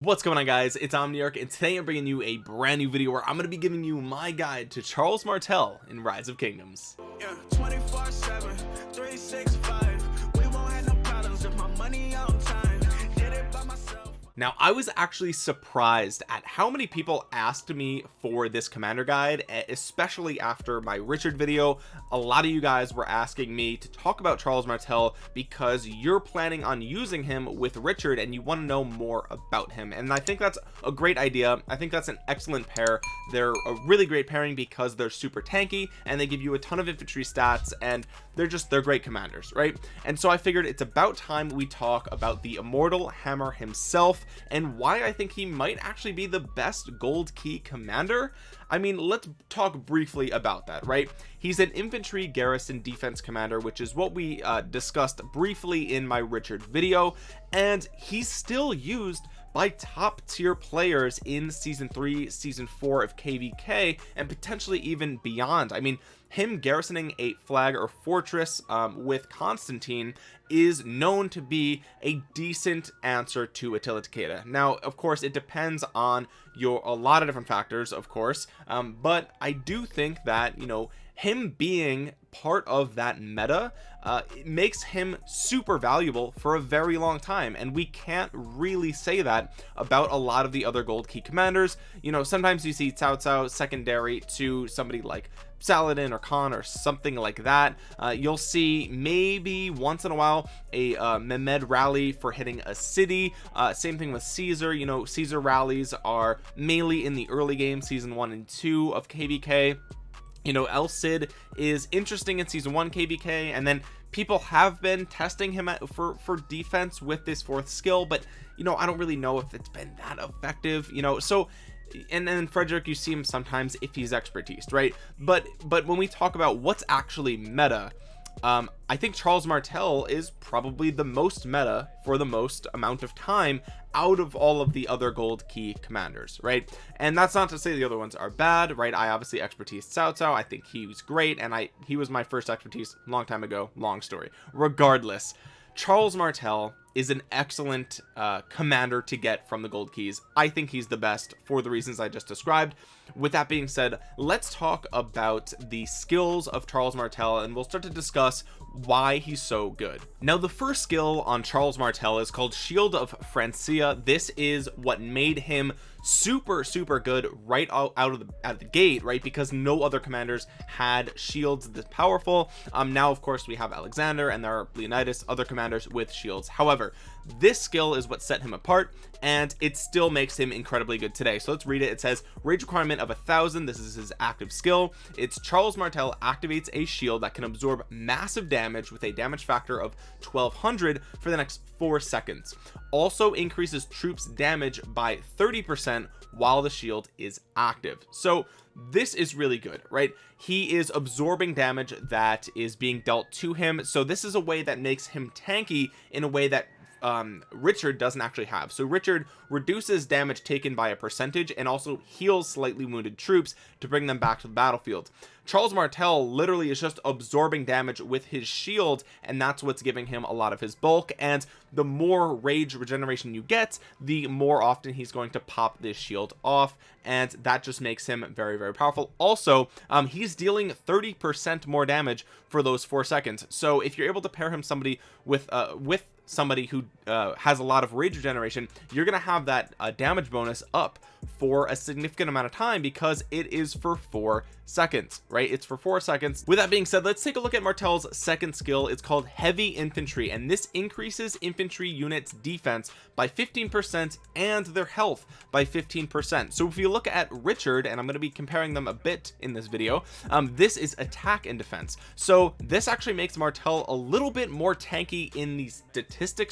what's going on guys? It's omniarch and today i'm bringing you a brand new video where i'm going to be giving you my guide to charles martel in rise of kingdoms. Yeah, now I was actually surprised at how many people asked me for this commander guide especially after my Richard video. A lot of you guys were asking me to talk about Charles Martel because you're planning on using him with Richard and you want to know more about him. And I think that's a great idea. I think that's an excellent pair. They're a really great pairing because they're super tanky and they give you a ton of infantry stats and they're just they're great commanders right? And so I figured it's about time we talk about the immortal hammer himself and why I think he might actually be the best gold key commander. I mean let's talk briefly about that right? He's an infantry garrison defense commander which is what we uh, discussed briefly in my Richard video and he's still used by top tier players in season three season four of kvk and potentially even beyond. I mean him garrisoning a flag or fortress um, with Constantine is known to be a decent answer to Attila Takeda. Now of course it depends on your a lot of different factors of course um, but I do think that you know him being part of that meta uh, makes him super valuable for a very long time. And we can't really say that about a lot of the other gold key commanders. You know sometimes you see Cao Cao secondary to somebody like Saladin or Khan or something like that. Uh, you'll see maybe once in a while a uh, Mehmed rally for hitting a city. Uh, same thing with Caesar. You know Caesar rallies are mainly in the early game season one and two of kvk you know El Cid is interesting in season one kvk and then people have been testing him for for defense with this fourth skill but you know I don't really know if it's been that effective you know. So and then Frederick you see him sometimes if he's expertise right? But but when we talk about what's actually meta um I think Charles Martel is probably the most meta for the most amount of time out of all of the other gold key commanders right? And that's not to say the other ones are bad right? I obviously expertise Cao Cao I think he was great and I he was my first expertise long time ago. Long story. Regardless Charles Martel is an excellent uh, commander to get from the gold keys. I think he's the best for the reasons I just described. With that being said let's talk about the skills of Charles Martel and we'll start to discuss why he's so good. Now the first skill on Charles Martel is called Shield of Francia. This is what made him super super good right out, of the out of the gate right? Because no other commanders had shields this powerful. Um now of course we have Alexander and there are Leonidas other commanders with shields. However this skill is what set him apart and it still makes him incredibly good today. So let's read it. It says rage requirement of a thousand. This is his active skill. It's Charles Martel activates a shield that can absorb massive damage with a damage factor of 1200 for the next four seconds. Also increases troops damage by 30 percent while the shield is active. So this is really good right? He is absorbing damage that is being dealt to him. So this is a way that makes him tanky in a way that um richard doesn't actually have. So richard reduces damage taken by a percentage and also heals slightly wounded troops to bring them back to the battlefield. Charles martel literally is just absorbing damage with his shield and that's what's giving him a lot of his bulk. And the more rage regeneration you get the more often he's going to pop this shield off and that just makes him very very powerful. Also um he's dealing 30 percent more damage for those four seconds. So if you're able to pair him somebody with uh with somebody who uh, has a lot of rage regeneration you're gonna have that uh, damage bonus up for a significant amount of time because it is for four seconds right? It's for four seconds. With that being said let's take a look at Martel's second skill. It's called heavy infantry and this increases infantry units defense by 15 percent and their health by 15 percent. So if you look at Richard and I'm going to be comparing them a bit in this video um, this is attack and defense. So this actually makes Martel a little bit more tanky in these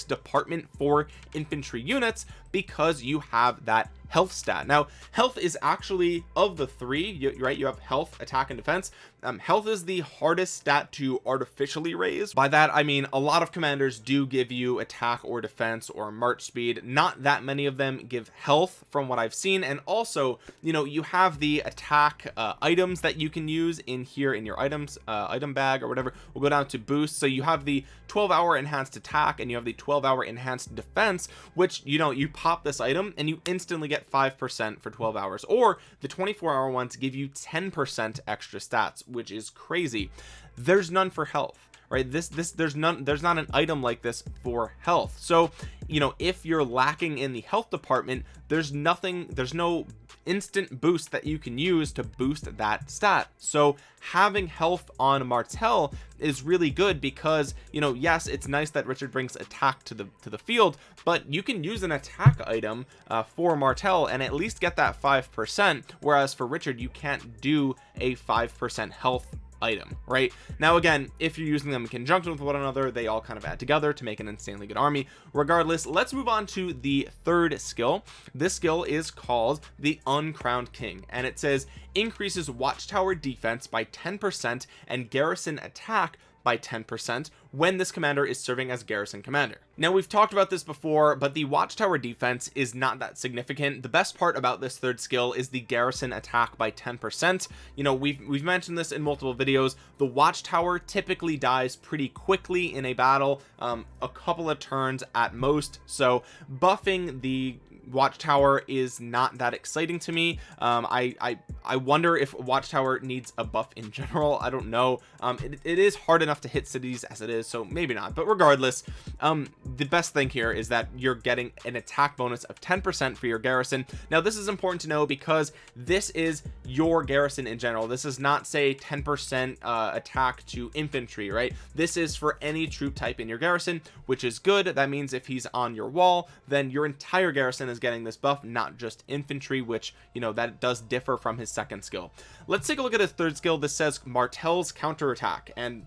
department for infantry units because you have that health stat. Now health is actually of the three you, right you have health attack and defense. Um, health is the hardest stat to artificially raise. By that I mean a lot of commanders do give you attack or defense or march speed. Not that many of them give health from what I've seen. And also you know you have the attack uh, items that you can use in here in your items uh, item bag or whatever. We'll go down to boost so you have the 12 hour enhanced attack and you have the 12 hour enhanced defense which you know you pop this item and you instantly get five percent for 12 hours or the 24 hour ones give you 10 percent extra stats which is crazy. There's none for health right? This this there's none there's not an item like this for health. So you know if you're lacking in the health department there's nothing there's no instant boost that you can use to boost that stat. So having health on Martel is really good because you know yes it's nice that Richard brings attack to the to the field but you can use an attack item uh, for Martel and at least get that five percent whereas for Richard you can't do a five percent health item right? Now again if you're using them in conjunction with one another they all kind of add together to make an insanely good army. Regardless let's move on to the third skill. This skill is called the uncrowned king and it says increases watchtower defense by 10 percent and garrison attack by 10% when this commander is serving as garrison commander. Now we've talked about this before but the watchtower defense is not that significant. The best part about this third skill is the garrison attack by 10% you know we've we've mentioned this in multiple videos. The watchtower typically dies pretty quickly in a battle um, a couple of turns at most. So buffing the watchtower is not that exciting to me. Um i i i wonder if watchtower needs a buff in general. I don't know. Um it, it is hard enough to hit cities as it is so maybe not. But regardless um the best thing here is that you're getting an attack bonus of 10 percent for your garrison. Now this is important to know because this is your garrison in general. This is not say 10 percent uh attack to infantry right? This is for any troop type in your garrison which is good. That means if he's on your wall then your entire garrison is is getting this buff not just infantry which you know that does differ from his second skill. Let's take a look at his third skill. This says martel's counterattack and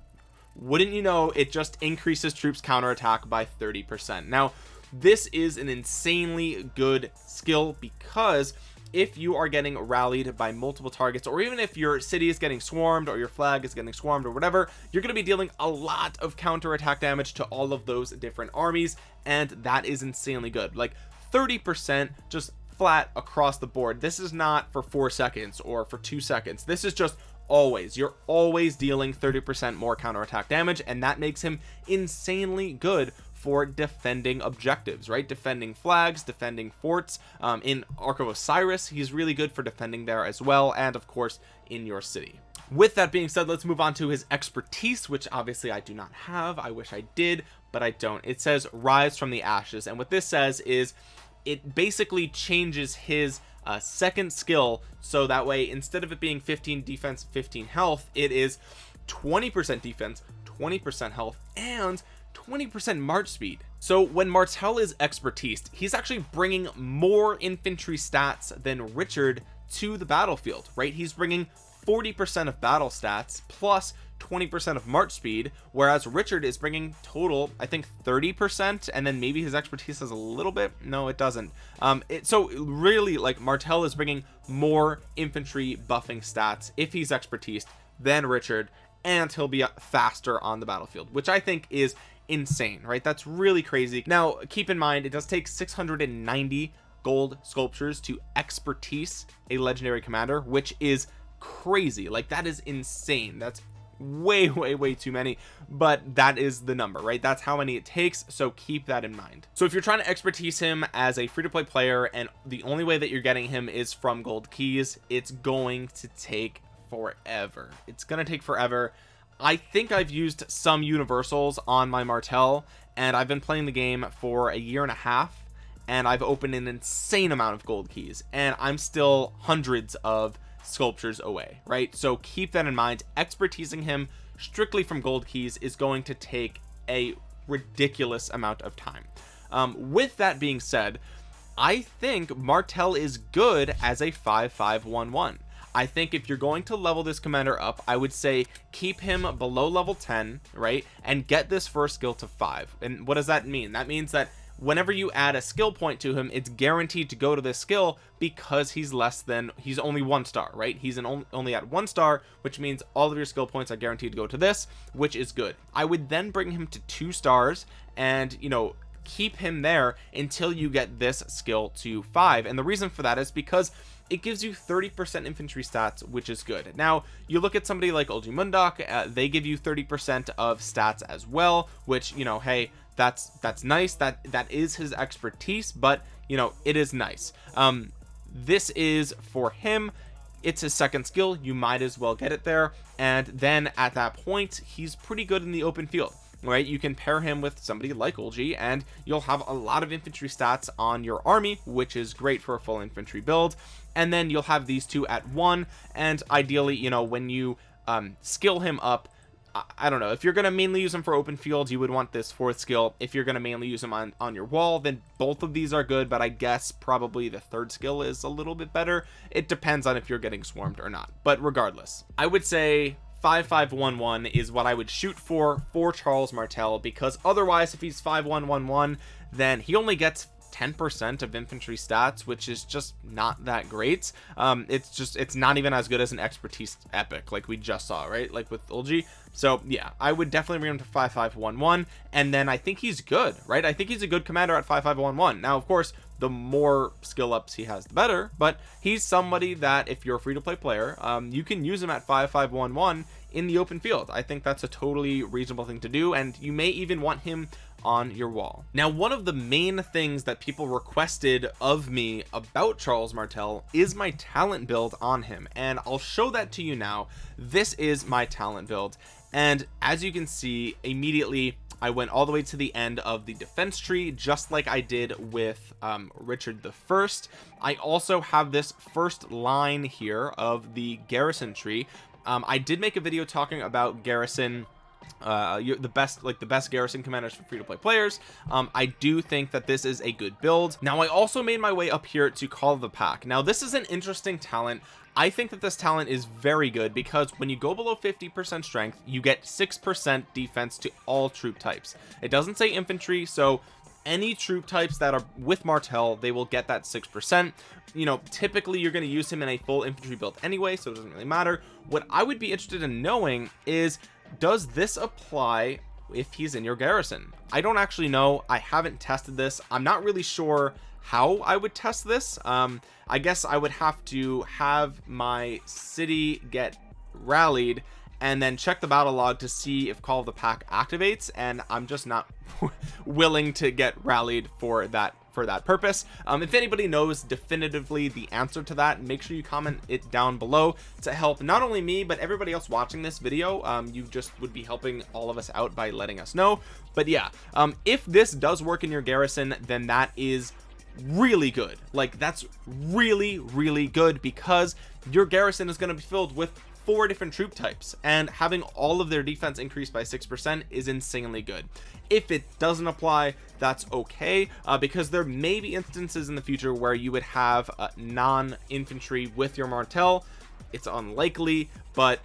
wouldn't you know it just increases troops counterattack by 30 percent. Now this is an insanely good skill because if you are getting rallied by multiple targets or even if your city is getting swarmed or your flag is getting swarmed or whatever you're going to be dealing a lot of counter attack damage to all of those different armies and that is insanely good. Like 30 percent just flat across the board. This is not for four seconds or for two seconds. This is just always. You're always dealing 30 percent more counterattack damage and that makes him insanely good for defending objectives right? Defending flags defending forts. Um, in ark of osiris he's really good for defending there as well and of course in your city. With that being said let's move on to his expertise which obviously I do not have. I wish I did but I don't. It says rise from the ashes. And what this says is it basically changes his uh, second skill so that way instead of it being 15 defense 15 health it is 20 percent defense 20 percent health and 20 percent march speed. So when martel is expertise he's actually bringing more infantry stats than richard to the battlefield right? He's bringing 40 percent of battle stats plus 20% of March speed whereas Richard is bringing total I think 30% and then maybe his expertise has a little bit. No it doesn't. Um it so really like Martel is bringing more infantry buffing stats if he's expertise than Richard and he'll be faster on the battlefield which I think is insane right? That's really crazy. Now keep in mind it does take 690 gold sculptures to expertise a legendary commander which is crazy. Like that is insane. That's way way way too many but that is the number right? That's how many it takes so keep that in mind. So if you're trying to expertise him as a free-to-play player and the only way that you're getting him is from gold keys it's going to take forever. It's gonna take forever. I think I've used some universals on my Martel and I've been playing the game for a year and a half and I've opened an insane amount of gold keys and I'm still hundreds of sculptures away right? So keep that in mind. Expertising him strictly from gold keys is going to take a ridiculous amount of time. Um, with that being said I think Martel is good as a 5511 I think if you're going to level this commander up I would say keep him below level 10 right and get this first skill to 5 and what does that mean? That means that whenever you add a skill point to him it's guaranteed to go to this skill because he's less than he's only one star right? He's an only, only at one star which means all of your skill points are guaranteed to go to this which is good. I would then bring him to two stars and you know keep him there until you get this skill to five. And the reason for that is because it gives you 30% infantry stats which is good. Now you look at somebody like Eulji Mundeok uh, they give you 30% of stats as well which you know hey that's that's nice that that is his expertise but you know it is nice. Um this is for him. It's his second skill. You might as well get it there. And then at that point he's pretty good in the open field right? You can pair him with somebody like Eulji and you'll have a lot of infantry stats on your army which is great for a full infantry build. And then you'll have these two at one. And ideally you know when you um, skill him up I don't know. If you're going to mainly use them for open fields you would want this fourth skill. If you're going to mainly use them on on your wall then both of these are good but I guess probably the third skill is a little bit better. It depends on if you're getting swarmed or not. But regardless I would say 5511 is what I would shoot for for Charles Martel because otherwise if he's 5111 then he only gets 10% of infantry stats which is just not that great. Um it's just it's not even as good as an expertise epic like we just saw right? Like with Eulji. So yeah I would definitely bring him to 5511 and then I think he's good right? I think he's a good commander at 5511 now of course the more skill ups he has the better but he's somebody that if you're a free-to-play player um, you can use him at 5511 in the open field. I think that's a totally reasonable thing to do and you may even want him on your wall. Now one of the main things that people requested of me about Charles Martel is my talent build on him. And I'll show that to you now. This is my talent build. And as you can see immediately I went all the way to the end of the defense tree just like I did with um, Richard the first. I also have this first line here of the garrison tree. Um, I did make a video talking about garrison uh you're the best like the best garrison commanders for free-to-play players. Um i do think that this is a good build. Now i also made my way up here to call the pack. Now this is an interesting talent. I think that this talent is very good because when you go below 50% strength you get 6% defense to all troop types. It doesn't say infantry so any troop types that are with Martel, they will get that six percent. You know typically you're going to use him in a full infantry build anyway so it doesn't really matter. What I would be interested in knowing is does this apply if he's in your garrison? I don't actually know. I haven't tested this. I'm not really sure how I would test this. Um I guess I would have to have my city get rallied and then check the battle log to see if call of the pack activates and I'm just not willing to get rallied for that for that purpose. Um, if anybody knows definitively the answer to that make sure you comment it down below to help not only me but everybody else watching this video. Um, you just would be helping all of us out by letting us know. But yeah um, if this does work in your garrison then that is really good. Like that's really really good because your garrison is going to be filled with four different troop types and having all of their defense increased by six percent is insanely good. If it doesn't apply that's okay uh, because there may be instances in the future where you would have uh, non-infantry with your martel it's unlikely but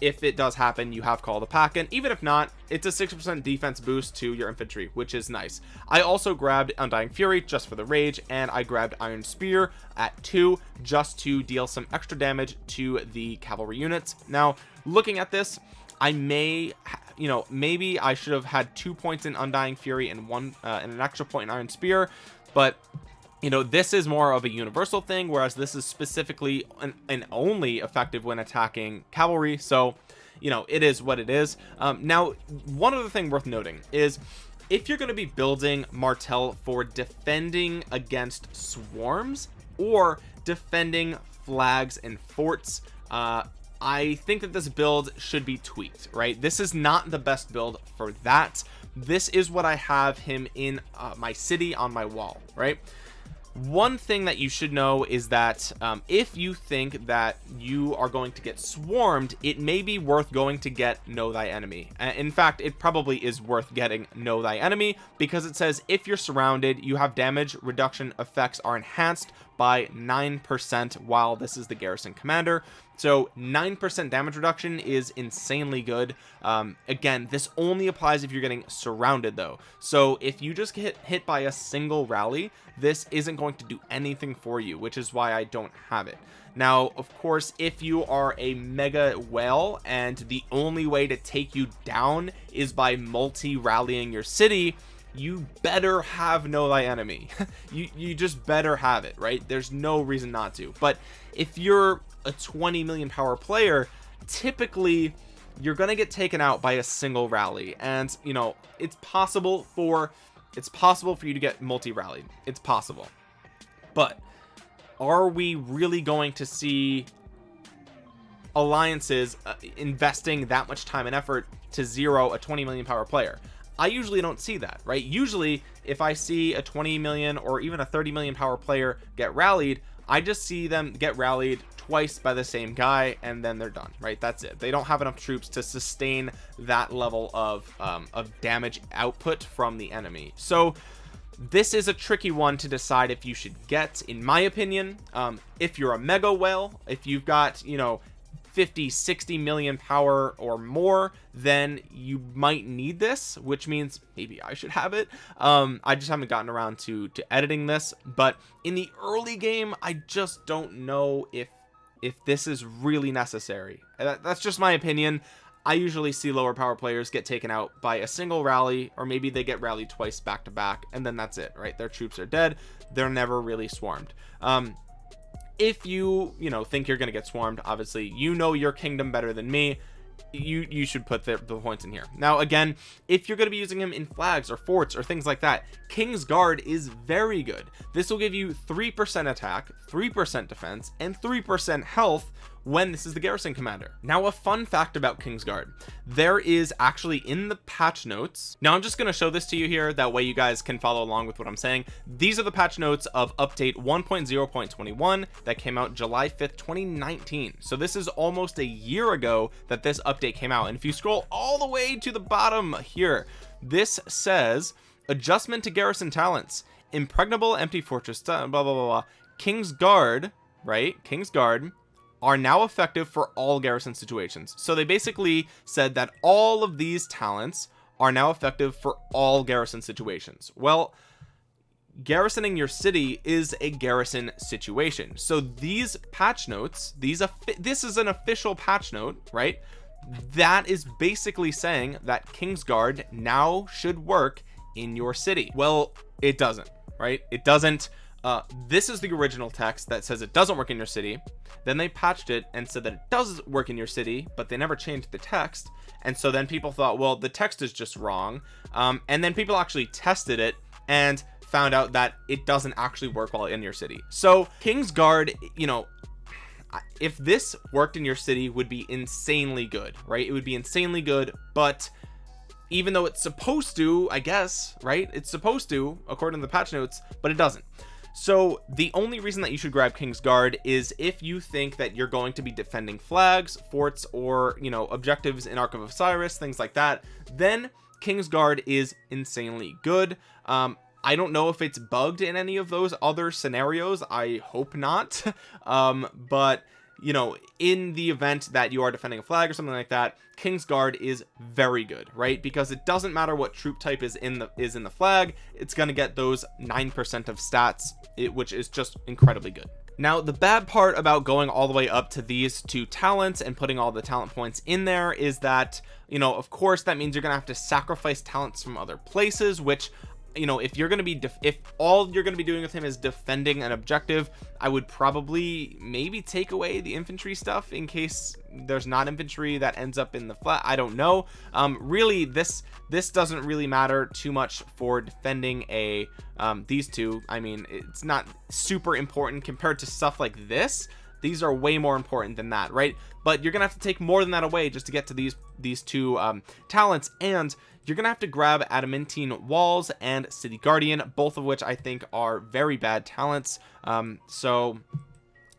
if it does happen you have call the pack and even if not it's a six percent defense boost to your infantry which is nice. I also grabbed undying fury just for the rage and i grabbed iron spear at two just to deal some extra damage to the cavalry units. Now looking at this i may you know maybe i should have had two points in undying fury and one uh, and an extra point in iron spear but you know this is more of a universal thing whereas this is specifically and, only effective when attacking cavalry. So you know it is what it is. Um, now one other thing worth noting is if you're going to be building martel for defending against swarms or defending flags and forts uh I think that this build should be tweaked right? This is not the best build for that. This is what I have him in uh, my city on my wall right one thing that you should know is that um, if you think that you are going to get swarmed it may be worth going to get know thy enemy. In fact it probably is worth getting know thy enemy because it says if you're surrounded you have damage reduction effects are enhanced by 9% while this is the garrison commander so 9% damage reduction is insanely good. Um, again this only applies if you're getting surrounded though. So if you just get hit by a single rally this isn't going to do anything for you which is why I don't have it. Now of course if you are a mega whale and the only way to take you down is by multi rallying your city you better have know thy enemy. You you just better have it right? There's no reason not to. But if you're a 20 million power player typically you're gonna get taken out by a single rally. And you know it's possible for it's possible for you to get multi rallied it's possible. But are we really going to see alliances uh, investing that much time and effort to zero a 20 million power player I usually don't see that right? Usually if I see a 20 million or even a 30 million power player get rallied I just see them get rallied twice by the same guy and then they're done right? That's it. They don't have enough troops to sustain that level of um, of damage output from the enemy. So this is a tricky one to decide if you should get in my opinion. Um, if you're a mega whale if you've got you know 50 60 million power or more then you might need this which means maybe I should have it. Um I just haven't gotten around to to editing this but in the early game I just don't know if if this is really necessary. That, that's just my opinion. I usually see lower power players get taken out by a single rally or maybe they get rallied twice back to back and then that's it right? Their troops are dead. They're never really swarmed. Um if you you know think you're gonna get swarmed obviously you know your kingdom better than me. You you should put the, the points in here. Now again if you're going to be using him in flags or forts or things like that king's guard is very good. This will give you three percent attack three percent defense and three percent health when this is the garrison commander. Now a fun fact about kingsguard. There is actually in the patch notes now i'm just going to show this to you here that way you guys can follow along with what i'm saying. These are the patch notes of update 1.0.21 that came out july 5th 2019 so this is almost a year ago that this update came out. And if you scroll all the way to the bottom here this says adjustment to garrison talents. Impregnable empty fortress blah blah blah, blah. king's guard right? King's guard are now effective for all garrison situations. So they basically said that all of these talents are now effective for all garrison situations. Well garrisoning your city is a garrison situation. So these patch notes these this is an official patch note right? That is basically saying that kingsguard now should work in your city. Well it doesn't right? It doesn't uh, this is the original text that says it doesn't work in your city. Then they patched it and said that it does work in your city but they never changed the text. And so then people thought well the text is just wrong. Um, and then people actually tested it and found out that it doesn't actually work while in your city. So king's guard you know if this worked in your city would be insanely good right? It would be insanely good but even though it's supposed to I guess right? It's supposed to according to the patch notes but it doesn't so the only reason that you should grab King's Guard is if you think that you're going to be defending flags forts or you know objectives in Ark of Osiris things like that then King's Guard is insanely good. Um I don't know if it's bugged in any of those other scenarios. I hope not. Um but you know in the event that you are defending a flag or something like that king's guard is very good right? Because it doesn't matter what troop type is in the is in the flag it's going to get those nine percent of stats it, which is just incredibly good. Now the bad part about going all the way up to these two talents and putting all the talent points in there is that you know of course that means you're gonna have to sacrifice talents from other places which you know if you're going to be if all you're going to be doing with him is defending an objective I would probably maybe take away the infantry stuff in case there's not infantry that ends up in the flat. I don't know. Um really this this doesn't really matter too much for defending a um these two. I mean it's not super important compared to stuff like this these are way more important than that right? But you're gonna have to take more than that away just to get to these these two um talents and you're gonna have to grab adamantine walls and city guardian both of which i think are very bad talents. Um so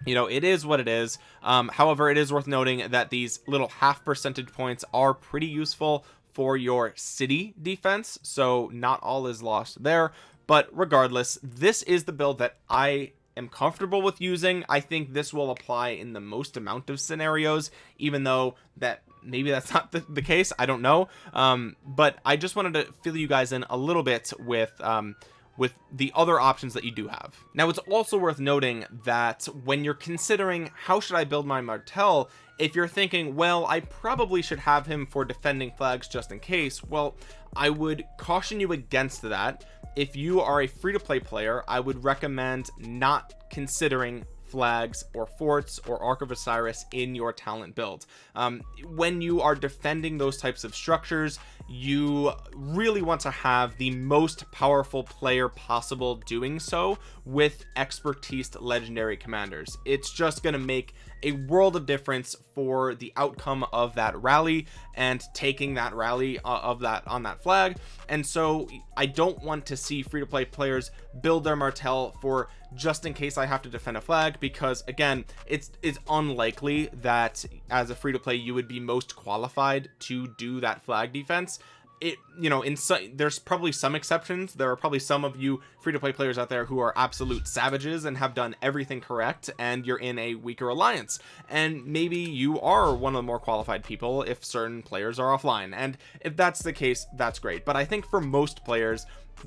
you know it is what it is. Um however it is worth noting that these little half percentage points are pretty useful for your city defense so not all is lost there. But regardless this is the build that i am comfortable with using I think this will apply in the most amount of scenarios even though that maybe that's not the, the case I don't know. Um but I just wanted to fill you guys in a little bit with um with the other options that you do have. Now it's also worth noting that when you're considering how should I build my Martel if you're thinking well I probably should have him for defending flags just in case well I would caution you against that. If you are a free-to-play player I would recommend not considering flags or forts or ark of osiris in your talent build. Um, when you are defending those types of structures you really want to have the most powerful player possible doing so with expertise legendary commanders. It's just going to make a world of difference for the outcome of that rally and taking that rally uh, of that on that flag. And so I don't want to see free-to-play players build their Martel for just in case I have to defend a flag because again it's it's unlikely that as a free-to-play you would be most qualified to do that flag defense it you know in so, there's probably some exceptions. There are probably some of you free-to-play players out there who are absolute savages and have done everything correct and you're in a weaker alliance. And maybe you are one of the more qualified people if certain players are offline. And if that's the case that's great. But I think for most players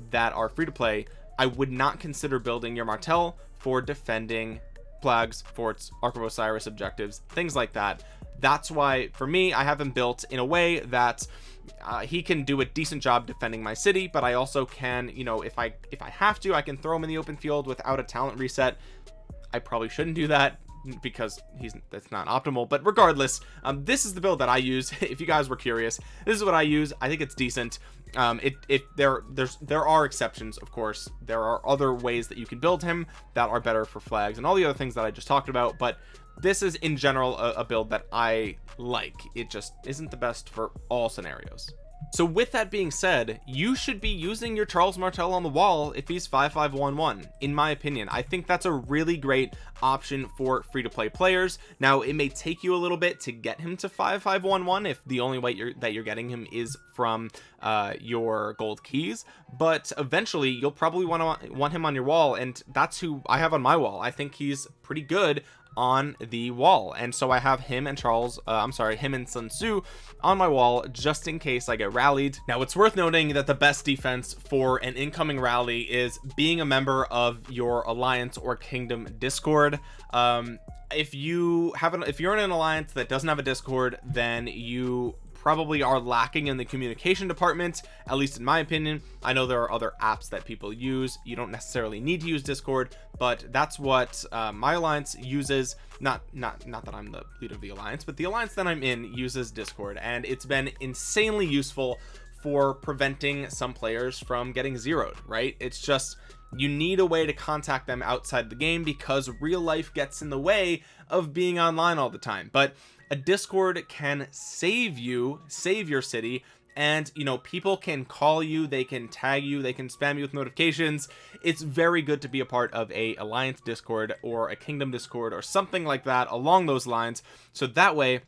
that are free to play I would not consider building your Martel for defending flags forts Ark of Osiris objectives things like that. That's why for me I have him built in a way that uh, he can do a decent job defending my city but I also can you know if I if I have to I can throw him in the open field without a talent reset. I probably shouldn't do that because he's that's not optimal but regardless um, this is the build that I use. If you guys were curious this is what I use. I think it's decent. Um it if there there's there are exceptions of course. There are other ways that you can build him that are better for flags and all the other things that I just talked about but this is in general a, a build that I like. It just isn't the best for all scenarios. So with that being said you should be using your Charles Martel on the wall if he's 5511 in my opinion I think that's a really great option for free-to-play players. Now it may take you a little bit to get him to 5511 if the only way you're that you're getting him is from uh, your gold keys but eventually you'll probably want to want him on your wall and that's who I have on my wall. I think he's pretty good on the wall. And so I have him and Charles uh, I'm sorry him and Sun Tzu on my wall just in case I get rallied. Now it's worth noting that the best defense for an incoming rally is being a member of your alliance or kingdom discord. Um if you have an if you're in an alliance that doesn't have a discord then you probably are lacking in the communication department at least in my opinion. I know there are other apps that people use. You don't necessarily need to use discord but that's what uh, my alliance uses. Not not not that I'm the leader of the alliance but the alliance that I'm in uses discord and it's been insanely useful for preventing some players from getting zeroed right? It's just you need a way to contact them outside the game because real life gets in the way of being online all the time. But a discord can save you save your city and you know people can call you they can tag you they can spam you with notifications. It's very good to be a part of a alliance discord or a kingdom discord or something like that along those lines so that way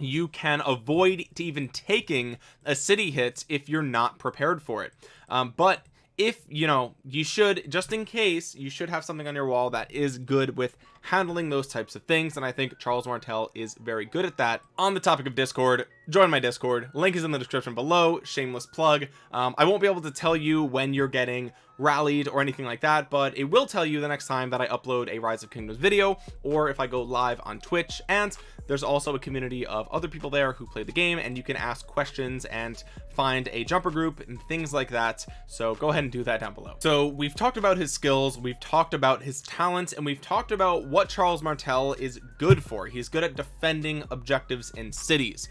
you can avoid even taking a city hit if you're not prepared for it. Um, but if you know you should just in case you should have something on your wall that is good with handling those types of things and I think Charles Martel is very good at that. On the topic of discord join my discord. Link is in the description below. Shameless plug. Um, I won't be able to tell you when you're getting rallied or anything like that but it will tell you the next time that I upload a rise of kingdoms video or if I go live on Twitch. And there's also a community of other people there who play the game and you can ask questions and find a jumper group and things like that. So go ahead and do that down below. So we've talked about his skills we've talked about his talents and we've talked about what Charles Martel is good for. He's good at defending objectives in cities.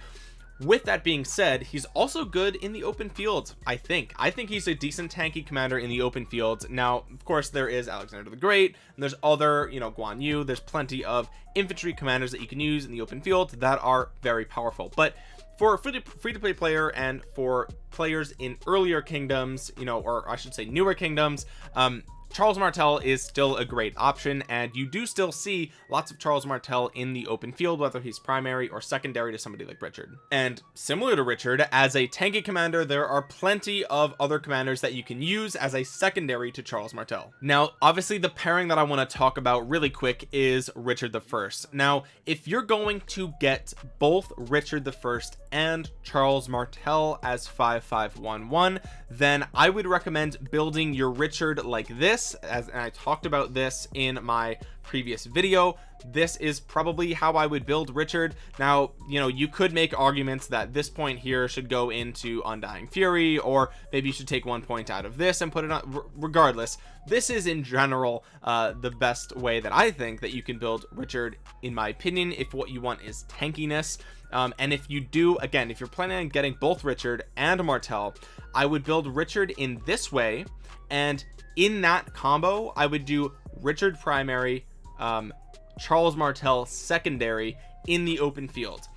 With that being said he's also good in the open field I think. I think he's a decent tanky commander in the open field now of course there is Alexander the Great and there's other you know Guan Yu. There's plenty of infantry commanders that you can use in the open field that are very powerful. But for a free to play player and for players in earlier kingdoms you know or I should say newer kingdoms um Charles Martel is still a great option and you do still see lots of Charles Martel in the open field whether he's primary or secondary to somebody like Richard. And similar to Richard as a tanky commander there are plenty of other commanders that you can use as a secondary to Charles Martel. Now obviously the pairing that I want to talk about really quick is Richard the first. Now if you're going to get both Richard the first and Charles Martel as 5511 then I would recommend building your Richard like this as and I talked about this in my previous video. This is probably how I would build Richard. Now you know you could make arguments that this point here should go into Undying Fury or maybe you should take one point out of this and put it on regardless. This is in general uh the best way that I think that you can build Richard in my opinion if what you want is tankiness um, and if you do again if you're planning on getting both Richard and Martel I would build Richard in this way. And in that combo I would do Richard primary um, Charles Martel secondary in the open field.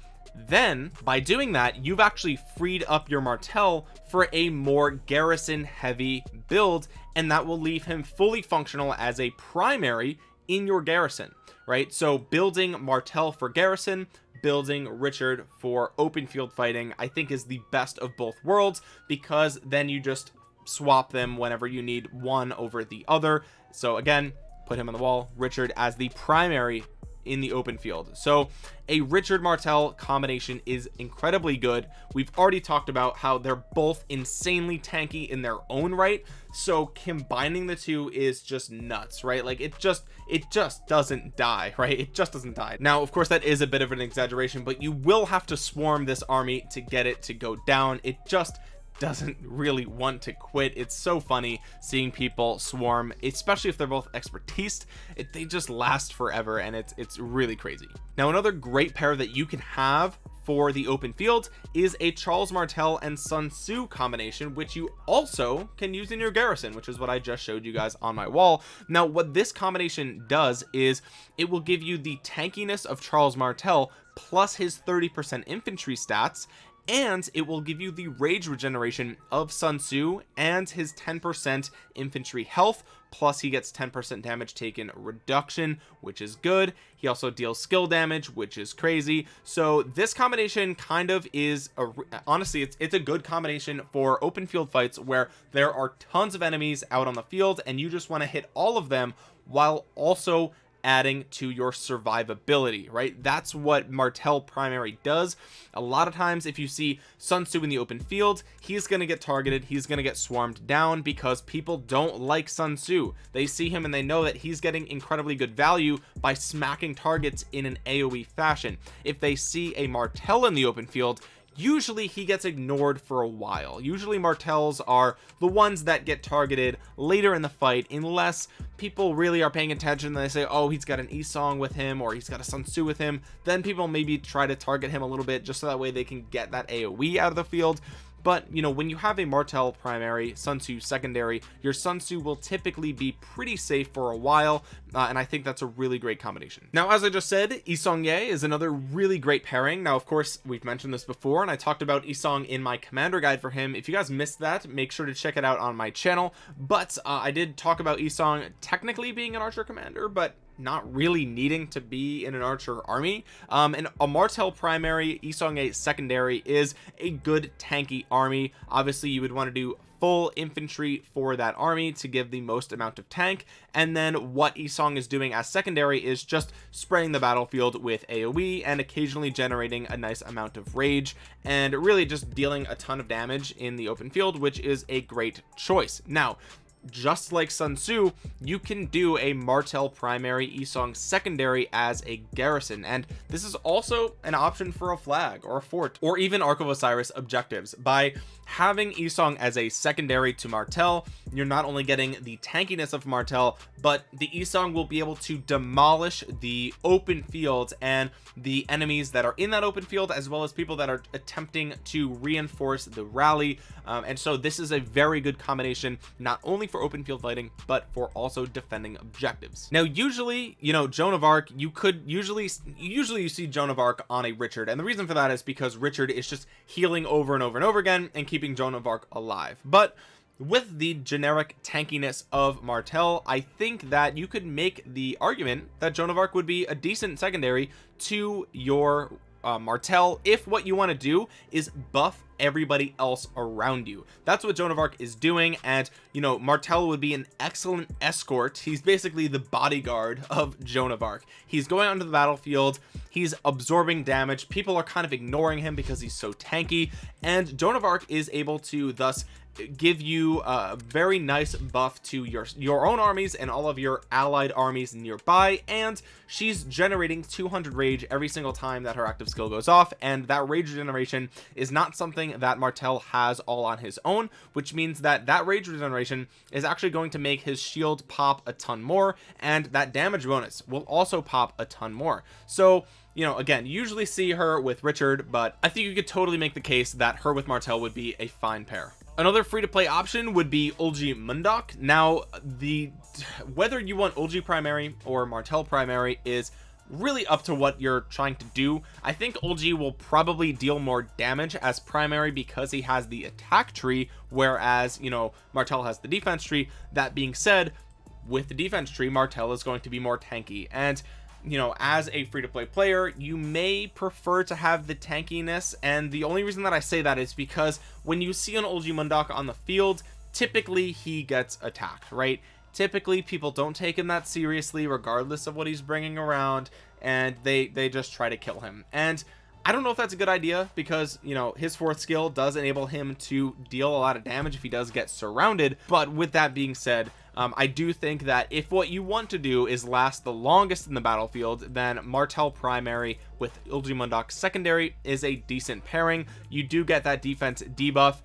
Then by doing that you've actually freed up your Martel for a more garrison heavy build and that will leave him fully functional as a primary in your garrison right? So building Martel for garrison building Richard for open field fighting I think is the best of both worlds because then you just swap them whenever you need one over the other. So again put him on the wall Richard as the primary in the open field. So a Richard Martel combination is incredibly good. We've already talked about how they're both insanely tanky in their own right. So combining the two is just nuts right? Like it just it just doesn't die right? It just doesn't die. Now of course that is a bit of an exaggeration but you will have to swarm this army to get it to go down. It just doesn't really want to quit. It's so funny seeing people swarm especially if they're both expertise. It, they just last forever and it's it's really crazy. Now another great pair that you can have for the open field is a Charles Martel and Sun Tzu combination which you also can use in your garrison which is what I just showed you guys on my wall. Now what this combination does is it will give you the tankiness of Charles Martel plus his 30 percent infantry stats and it will give you the rage regeneration of Sun Tzu and his 10% infantry health plus he gets 10% damage taken reduction which is good. He also deals skill damage which is crazy. So this combination kind of is a honestly it's it's a good combination for open field fights where there are tons of enemies out on the field and you just want to hit all of them while also adding to your survivability right? That's what Martel primary does. A lot of times if you see Sun Tzu in the open field he's going to get targeted he's going to get swarmed down because people don't like Sun Tzu. They see him and they know that he's getting incredibly good value by smacking targets in an AoE fashion. If they see a Martel in the open field usually he gets ignored for a while. Usually martels are the ones that get targeted later in the fight unless people really are paying attention and they say oh he's got an e-song with him or he's got a sun tzu with him. Then people maybe try to target him a little bit just so that way they can get that aoe out of the field but you know when you have a Martel primary Sun Tzu secondary your Sun Tzu will typically be pretty safe for a while uh, and I think that's a really great combination. Now as I just said isong Seong-Gye is another really great pairing. Now of course we've mentioned this before and I talked about Isong in my commander guide for him. If you guys missed that make sure to check it out on my channel. But uh, I did talk about Isong technically being an archer commander but not really needing to be in an archer army. Um and a martel primary isong Seong-Gye secondary is a good tanky army. Obviously you would want to do full infantry for that army to give the most amount of tank. And then what Isong is doing as secondary is just spraying the battlefield with AoE and occasionally generating a nice amount of rage and really just dealing a ton of damage in the open field which is a great choice. Now just like Sun Tzu you can do a Martel primary Isong secondary as a garrison. And this is also an option for a flag or a fort or even Ark of Osiris objectives. By having Isong as a secondary to Martel you're not only getting the tankiness of Martel but the Isong will be able to demolish the open fields and the enemies that are in that open field as well as people that are attempting to reinforce the rally. Um, and so this is a very good combination not only for open field fighting but for also defending objectives. Now usually you know Joan of Arc you could usually usually you see Joan of Arc on a Richard. And the reason for that is because Richard is just healing over and over and over again and keeping Joan of Arc alive. But with the generic tankiness of Martel I think that you could make the argument that Joan of Arc would be a decent secondary to your uh, Martel if what you want to do is buff everybody else around you. That's what Joan of Arc is doing and you know Martel would be an excellent escort. He's basically the bodyguard of Joan of Arc. He's going onto the battlefield. He's absorbing damage. People are kind of ignoring him because he's so tanky and Joan of Arc is able to thus give you a very nice buff to your your own armies and all of your allied armies nearby and she's generating 200 rage every single time that her active skill goes off and that rage regeneration is not something that Martel has all on his own which means that that rage regeneration is actually going to make his shield pop a ton more and that damage bonus will also pop a ton more. So you know again usually see her with Richard but I think you could totally make the case that her with Martel would be a fine pair another free-to-play option would be Eulji Mundeok. Now the whether you want Eulji primary or Martel primary is really up to what you're trying to do. I think Eulji will probably deal more damage as primary because he has the attack tree whereas you know Martel has the defense tree. That being said with the defense tree Martel is going to be more tanky. And you know as a free-to-play player you may prefer to have the tankiness. And the only reason that I say that is because when you see an Eulji Mundeok on the field typically he gets attacked right? Typically people don't take him that seriously regardless of what he's bringing around and they they just try to kill him. And I don't know if that's a good idea because you know his fourth skill does enable him to deal a lot of damage if he does get surrounded. But with that being said um, I do think that if what you want to do is last the longest in the battlefield then Martel primary with Mundeok secondary is a decent pairing. You do get that defense debuff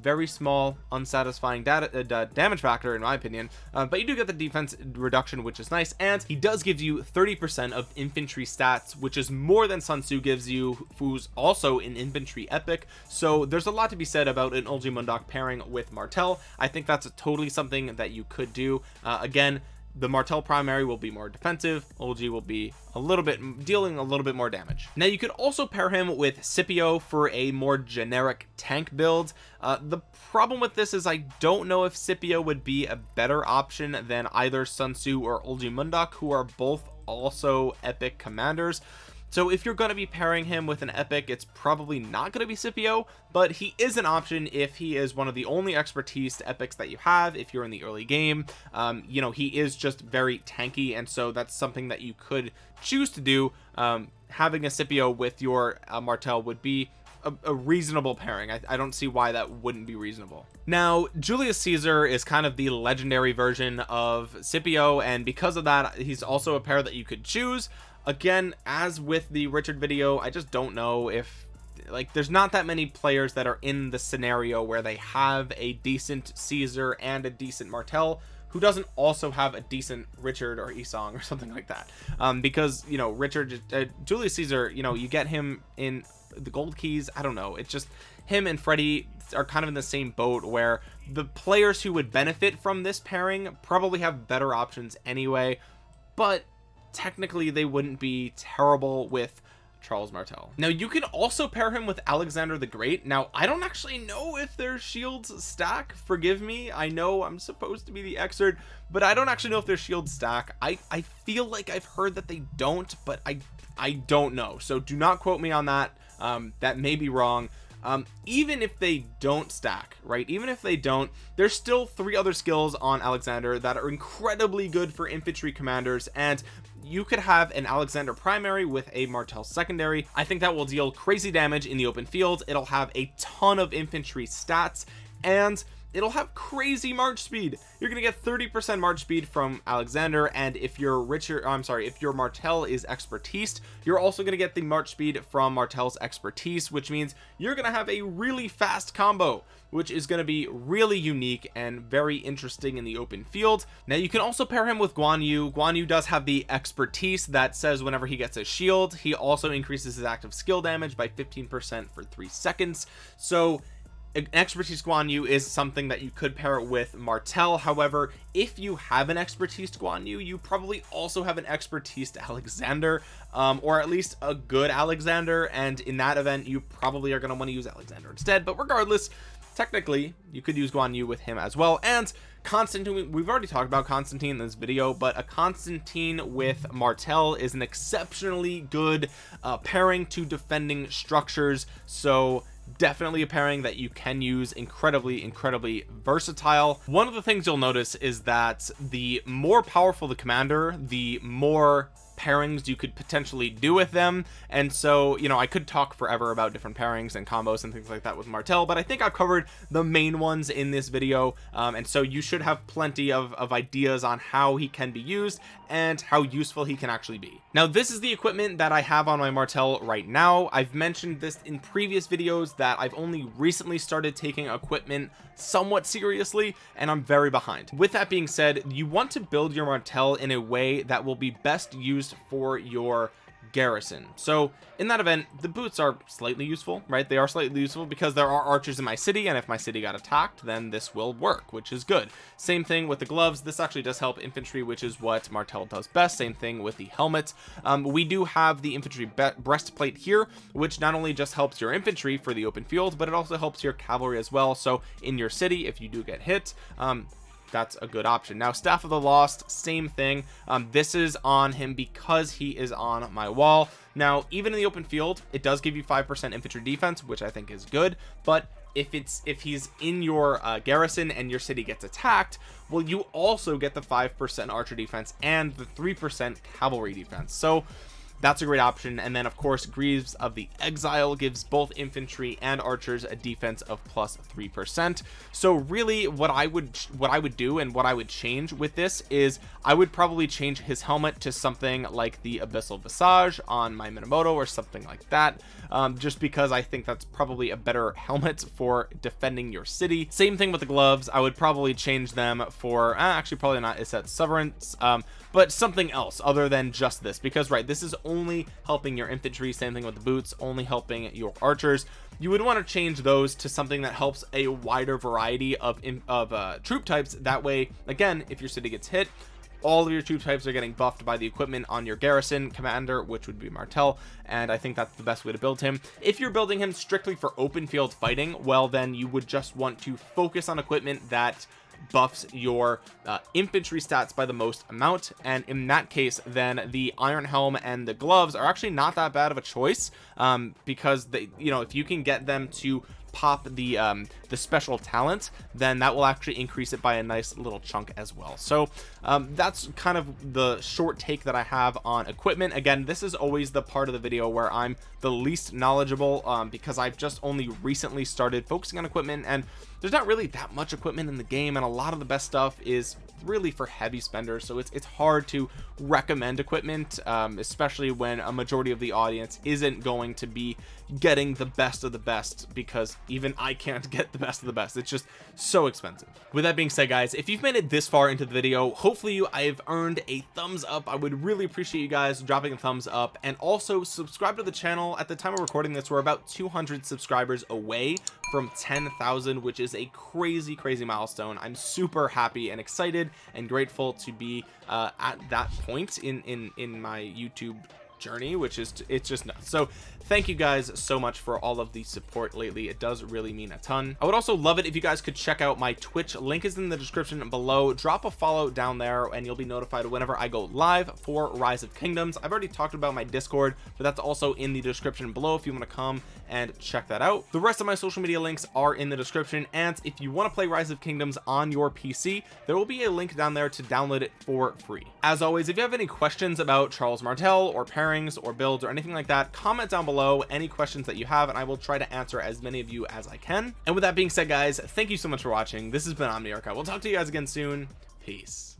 very small unsatisfying data, uh, damage factor in my opinion. Uh, but you do get the defense reduction which is nice and he does give you 30 percent of infantry stats which is more than Sun Tzu gives you who's also an infantry epic. So there's a lot to be said about an Eulji Mundeok pairing with Martel I think that's totally something that you could do. Uh, again the Martel primary will be more defensive Eulji will be a little bit dealing a little bit more damage. Now you could also pair him with Scipio for a more generic tank build. Uh, the problem with this is I don't know if Scipio would be a better option than either Sun Tzu or Eulji Mundeok who are both also epic commanders so if you're going to be pairing him with an epic it's probably not going to be Scipio but he is an option if he is one of the only expertise epics that you have if you're in the early game. Um, you know he is just very tanky and so that's something that you could choose to do. Um, having a Scipio with your uh, Martel would be a, a reasonable pairing. I, I, don't see why that wouldn't be reasonable. Now Julius Caesar is kind of the legendary version of Scipio and because of that he's also a pair that you could choose again as with the Richard video I just don't know if like there's not that many players that are in the scenario where they have a decent Caesar and a decent Martel who doesn't also have a decent Richard or Yi Sang or something like that. Um, because you know Richard uh, Julius Caesar you know you get him in the gold keys. I don't know. It's just him and Freddy are kind of in the same boat where the players who would benefit from this pairing probably have better options anyway. But technically they wouldn't be terrible with Charles Martel. Now you can also pair him with Alexander the Great. Now I don't actually know if their shields stack. Forgive me. I know I'm supposed to be the expert but I don't actually know if their shields stack. I I feel like I've heard that they don't but I I don't know. So do not quote me on that. Um that may be wrong. Um, even if they don't stack right? Even if they don't there's still three other skills on Alexander that are incredibly good for infantry commanders and you could have an Alexander primary with a Martel secondary. I think that will deal crazy damage in the open field. It'll have a ton of infantry stats and it'll have crazy march speed. You're gonna get 30 percent march speed from alexander and if you're richer i'm sorry if your martel is expertise you're also gonna get the march speed from martel's expertise which means you're gonna have a really fast combo which is going to be really unique and very interesting in the open field. Now you can also pair him with Guan Yu Guan Yu does have the expertise that says whenever he gets a shield he also increases his active skill damage by 15 percent for three seconds. So an expertise Guan Yu is something that you could pair it with Martel however if you have an expertise Guan Yu you probably also have an expertise to Alexander um, or at least a good Alexander. And in that event you probably are going to want to use Alexander instead. But regardless technically you could use Guan Yu with him as well. And Constantine we've already talked about Constantine in this video but a Constantine with Martel is an exceptionally good uh, pairing to defending structures. So definitely a pairing that you can use. Incredibly incredibly versatile. One of the things you'll notice is that the more powerful the commander the more pairings you could potentially do with them. And so you know I could talk forever about different pairings and combos and things like that with Martel but I think I've covered the main ones in this video. Um, and so you should have plenty of, of ideas on how he can be used and how useful he can actually be. Now this is the equipment that I have on my Martel right now. I've mentioned this in previous videos that I've only recently started taking equipment somewhat seriously and I'm very behind. With that being said you want to build your Martel in a way that will be best used for your garrison. So in that event the boots are slightly useful right? They are slightly useful because there are archers in my city and if my city got attacked then this will work which is good. Same thing with the gloves. This actually does help infantry which is what martel does best. Same thing with the helmet um, we do have the infantry breastplate here which not only just helps your infantry for the open field but it also helps your cavalry as well. So in your city if you do get hit um, that's a good option. Now staff of the lost same thing. Um, this is on him because he is on my wall. Now even in the open field it does give you five percent infantry defense which i think is good but if it's if he's in your uh, garrison and your city gets attacked well you also get the five percent archer defense and the three percent cavalry defense. So that's a great option. And then of course Greaves of the Exile gives both infantry and archers a defense of plus three percent. So really what I would what I would do and what I would change with this is I would probably change his helmet to something like the Abyssal Visage on my Minamoto or something like that um, just because I think that's probably a better helmet for defending your city. Same thing with the gloves. I would probably change them for uh, actually probably not is that severance um, but something else other than just this because right this is only helping your infantry same thing with the boots only helping your archers. You would want to change those to something that helps a wider variety of of uh, troop types. That way again if your city gets hit all of your troop types are getting buffed by the equipment on your garrison commander which would be martel and i think that's the best way to build him. If you're building him strictly for open field fighting well then you would just want to focus on equipment that buffs your uh, infantry stats by the most amount and in that case then the iron helm and the gloves are actually not that bad of a choice um, because they you know if you can get them to pop the um the special talent then that will actually increase it by a nice little chunk as well. So um that's kind of the short take that i have on equipment. Again this is always the part of the video where i'm the least knowledgeable um because i've just only recently started focusing on equipment and there's not really that much equipment in the game and a lot of the best stuff is really for heavy spenders so it's it's hard to recommend equipment um, especially when a majority of the audience isn't going to be getting the best of the best because even I can't get the best of the best. It's just so expensive. With that being said guys if you've made it this far into the video hopefully you I've earned a thumbs up. I would really appreciate you guys dropping a thumbs up and also subscribe to the channel. At the time of recording this we're about 200 subscribers away from 10,000 which is a crazy crazy milestone. I'm super happy and excited and grateful to be uh, at that point in in in my YouTube journey which is it's just nuts. So thank you guys so much for all of the support lately. It does really mean a ton. I would also love it if you guys could check out my twitch. Link is in the description below. Drop a follow down there and you'll be notified whenever i go live for rise of kingdoms. I've already talked about my discord but that's also in the description below if you want to come and check that out. The rest of my social media links are in the description. And if you want to play rise of kingdoms on your pc there will be a link down there to download it for free. As always if you have any questions about charles martel or pairings or builds or anything like that comment down below below any questions that you have and I will try to answer as many of you as I can. And with that being said guys thank you so much for watching. This has been Omniarch I will talk to you guys again soon. Peace